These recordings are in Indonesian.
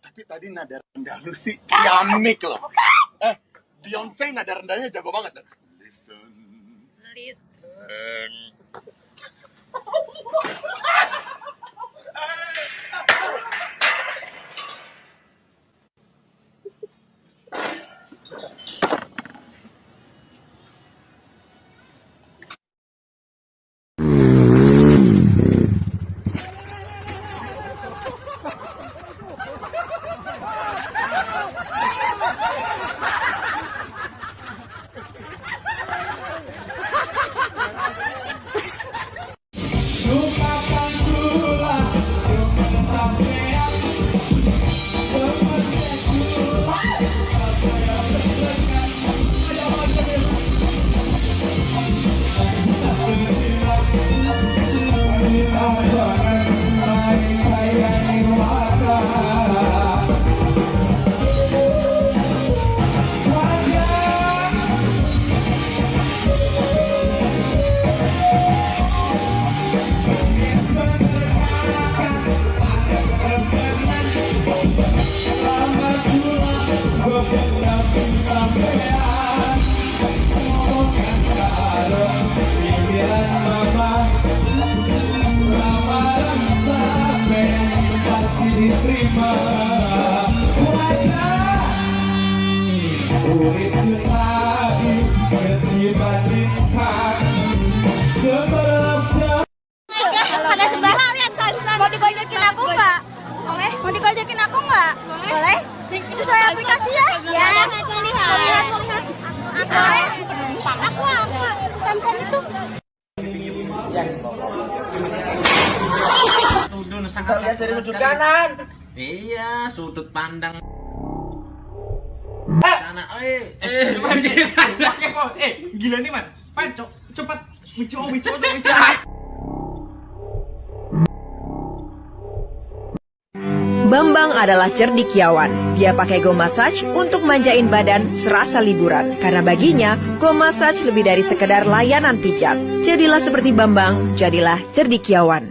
Tapi tadi nada rendah lu sih ciamik loh. Eh, Beyonce nada rendahnya jago banget. Listen. Listen. Kita lihat dari sudut kanan. Iya, sudut pandang. Sana, eh, eh, Eh, gila nih man. Pan, co- cepat. Mico, mico, mico. Bambang adalah cerdikiawan. Dia pakai go massage untuk manjain badan serasa liburan. Karena baginya, go massage lebih dari sekedar layanan pijat. Jadilah seperti Bambang, jadilah cerdikiawan.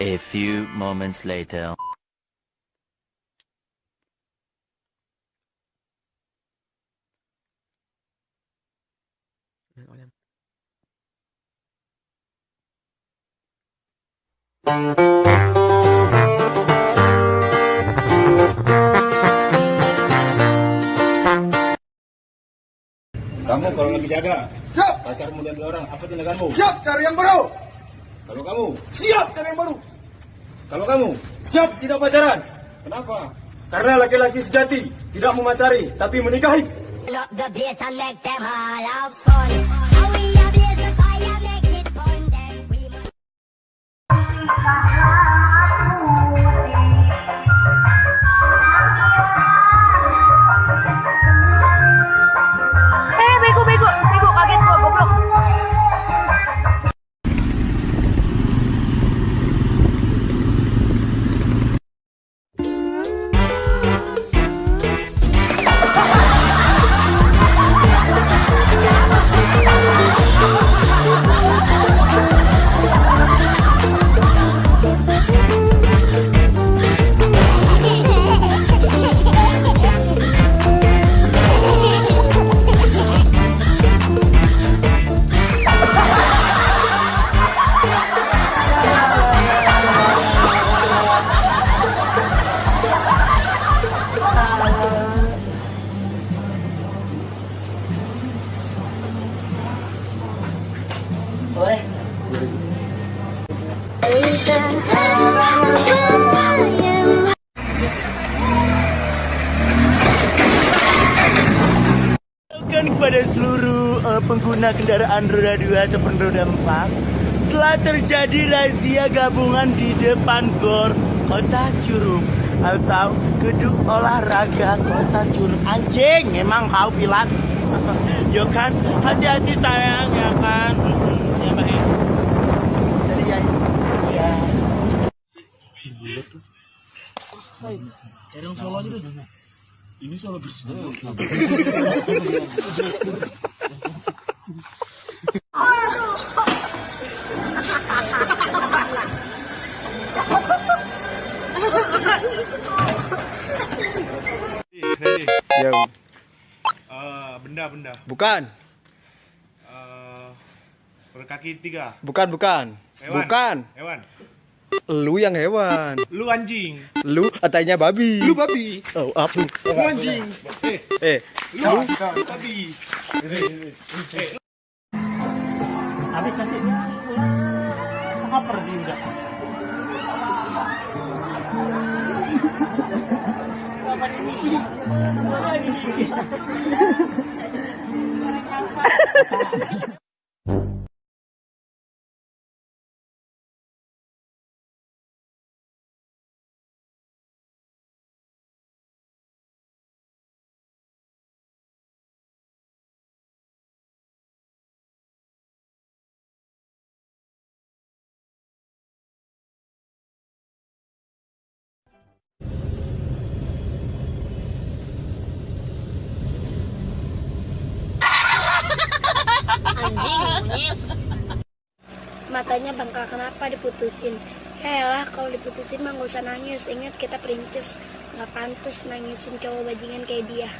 A few moments later. Kamu kalau lagi jaga, Siap, pacarmu dan dua orang, apa tindakanmu? siap cari yang baru. Kalau kamu, Siap cari yang baru. Kalau kamu, Siap tidak pacaran. kenapa? Karena laki-laki sejati tidak memacari, tapi menikahi. Up the Kan kepada seluruh eh, pengguna kendaraan roda 2 ataupun roda 4 telah terjadi razia gabungan di depan GOR Kota Curug atau Gedung Olahraga Kota Curug. Anjing, emang kau pilat? Yo kan, hati-hati sayang ya kan. Mm-mm, Ya, Mbak. ya. Jadi ya. Ya. Solo aja deh. Ini Solo bersih. Yo. Eh, benda-benda Bukan, Eh, berkaki tiga bukan, bukan. hewan Bukan. hewan Lu yang hewan. lu anjing. Lu katanya babi. lu babi. Oh, apa? lu. Anjing. Eh Eh, lu babi. Habis nanti apa pergi Matanya bangka kenapa diputusin? Ya lah kalau diputusin mah gak usah nangis. Ingat kita perintis. Gak pantas nangisin cowok bajingan kayak dia.